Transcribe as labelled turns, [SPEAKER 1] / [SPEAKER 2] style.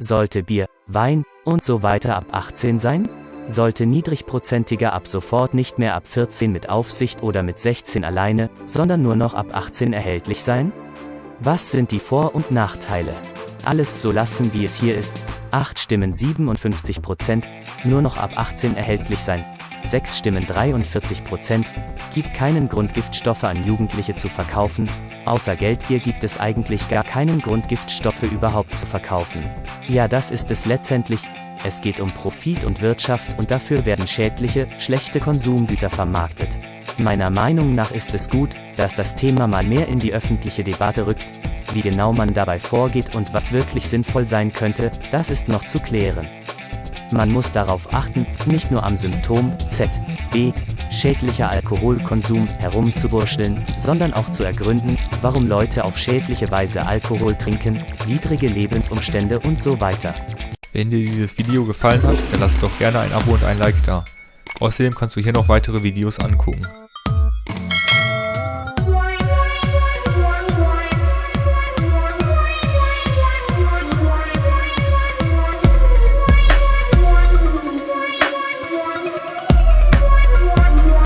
[SPEAKER 1] Sollte Bier, Wein und so weiter ab 18 sein? Sollte niedrigprozentiger ab sofort nicht mehr ab 14 mit Aufsicht oder mit 16 alleine, sondern nur noch ab 18 erhältlich sein? Was sind die Vor- und Nachteile? Alles so lassen, wie es hier ist. 8 Stimmen 57 Prozent, nur noch ab 18 erhältlich sein. 6 Stimmen 43 Prozent, gibt keinen Grund Giftstoffe an Jugendliche zu verkaufen, außer Geldgier gibt es eigentlich gar keinen Grund Giftstoffe überhaupt zu verkaufen. Ja das ist es letztendlich, es geht um Profit und Wirtschaft und dafür werden schädliche, schlechte Konsumgüter vermarktet. Meiner Meinung nach ist es gut, dass das Thema mal mehr in die öffentliche Debatte rückt, wie genau man dabei vorgeht und was wirklich sinnvoll sein könnte, das ist noch zu klären. Man muss darauf achten, nicht nur am Symptom Z, B, schädlicher Alkoholkonsum herumzuwurschteln, sondern auch zu ergründen, warum Leute auf schädliche Weise Alkohol trinken, widrige Lebensumstände und so weiter.
[SPEAKER 2] Wenn dir dieses Video gefallen hat, dann lass doch gerne ein Abo und ein Like da. Außerdem kannst du hier noch weitere Videos angucken.